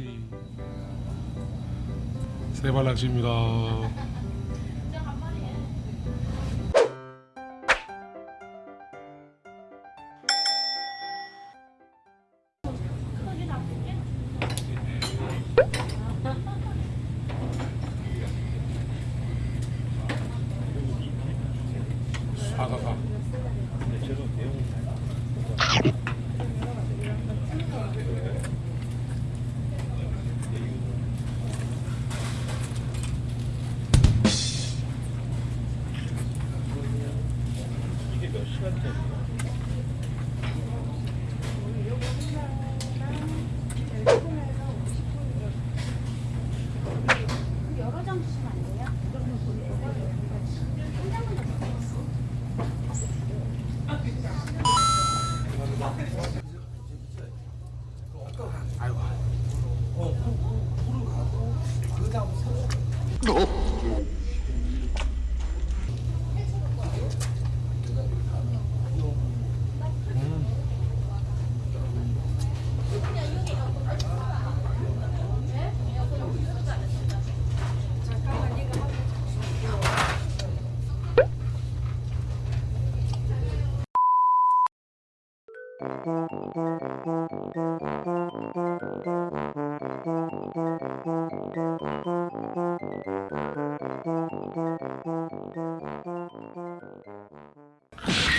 낚시 세발 낚시입니다. 사사사 여러 장 주시면 안 돼요? 아이고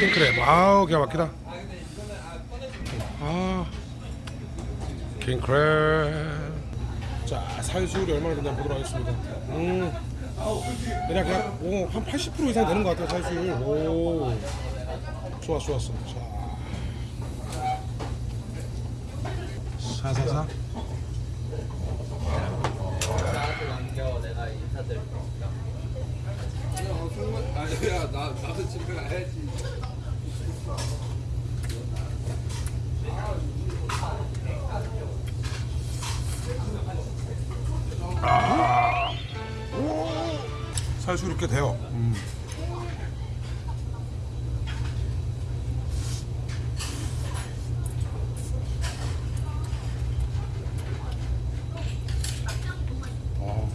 킹크랩 아우 기가 막히다. 아 킹크랩 자 살수율이 얼마나 되나 보도록 하겠습니다. 음. 대략 약, 오, 한 80% 이상 되는 것 같아요 살수율. 오. 좋았어 좋았어 자. 사사사 아니야 나 나도 집에 가야지. 살수율 꽤 돼요 음. 어.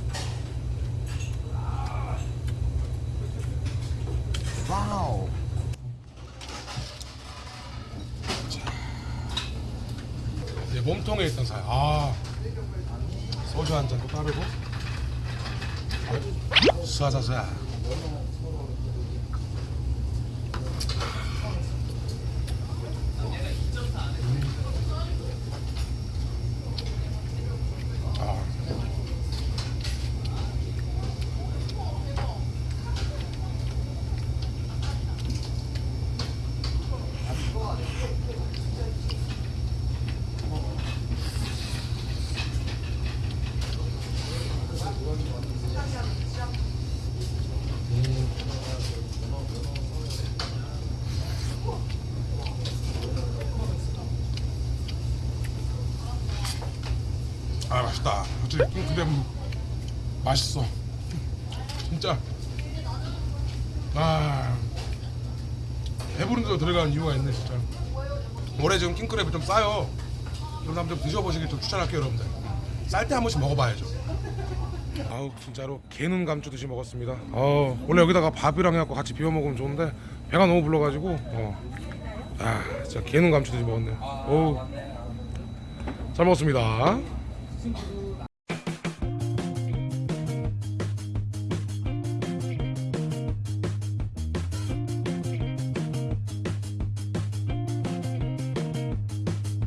몸통에 있던 살. 아. 소주 한 잔도 따르고. 诶说啥子 맛있다. 확실히 킹크랩 맛있어. 진짜. 아 배부른데도 들어간 이유가 있네 진짜. 올해 지금 킹크랩이 좀 싸요. 그래서 한번 좀 드셔보시길 좀 추천할게요 여러분들. 쌀 때 한 번씩 먹어봐야죠. 아우 진짜로 개눈 감추듯이 먹었습니다. 어 원래 여기다가 밥이랑 해갖고 같이 비벼 먹으면 좋은데 배가 너무 불러가지고 어. 아 진짜 개눈 감추듯이 먹었네요. 어우 잘 먹었습니다. to do